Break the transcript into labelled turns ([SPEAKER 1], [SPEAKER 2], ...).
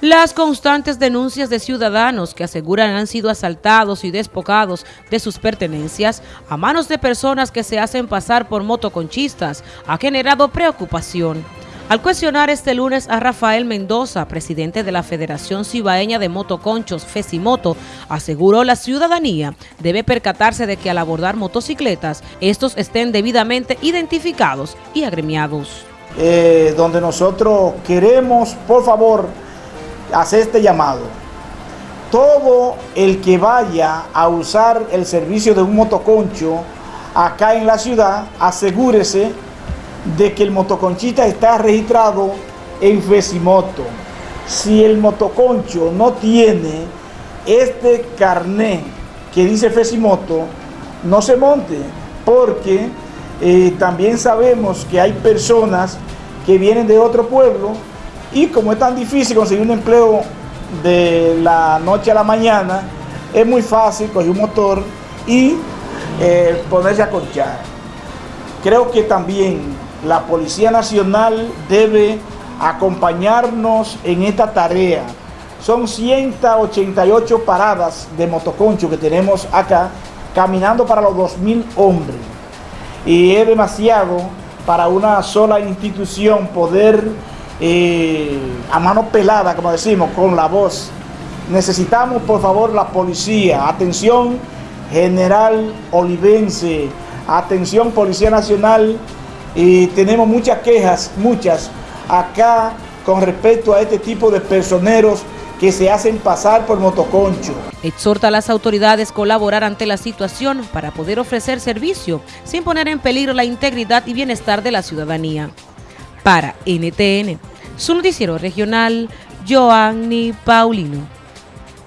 [SPEAKER 1] Las constantes denuncias de ciudadanos que aseguran han sido asaltados y despocados de sus pertenencias a manos de personas que se hacen pasar por motoconchistas ha generado preocupación. Al cuestionar este lunes a Rafael Mendoza, presidente de la Federación Cibaeña de Motoconchos, Fesimoto, aseguró la ciudadanía debe percatarse de que al abordar motocicletas, estos estén debidamente identificados y agremiados.
[SPEAKER 2] Eh, donde nosotros queremos, por favor, hacer este llamado. Todo el que vaya a usar el servicio de un motoconcho acá en la ciudad, asegúrese de que el motoconchita está registrado en Fesimoto. Si el motoconcho no tiene este carné que dice Fesimoto, no se monte, porque eh, también sabemos que hay personas que vienen de otro pueblo y como es tan difícil conseguir un empleo de la noche a la mañana, es muy fácil coger un motor y eh, ponerse a conchar. Creo que también la Policía Nacional debe acompañarnos en esta tarea. Son 188 paradas de motoconcho que tenemos acá, caminando para los 2.000 hombres. Y es demasiado para una sola institución poder a mano pelada, como decimos, con la voz. Necesitamos, por favor, la policía. Atención, General Olivense. Atención, Policía Nacional. Y tenemos muchas quejas, muchas, acá con respecto a este tipo de personeros que se hacen pasar por motoconcho.
[SPEAKER 1] Exhorta a las autoridades colaborar ante la situación para poder ofrecer servicio sin poner en peligro la integridad y bienestar de la ciudadanía. Para NTN, su noticiero regional, Joanny Paulino.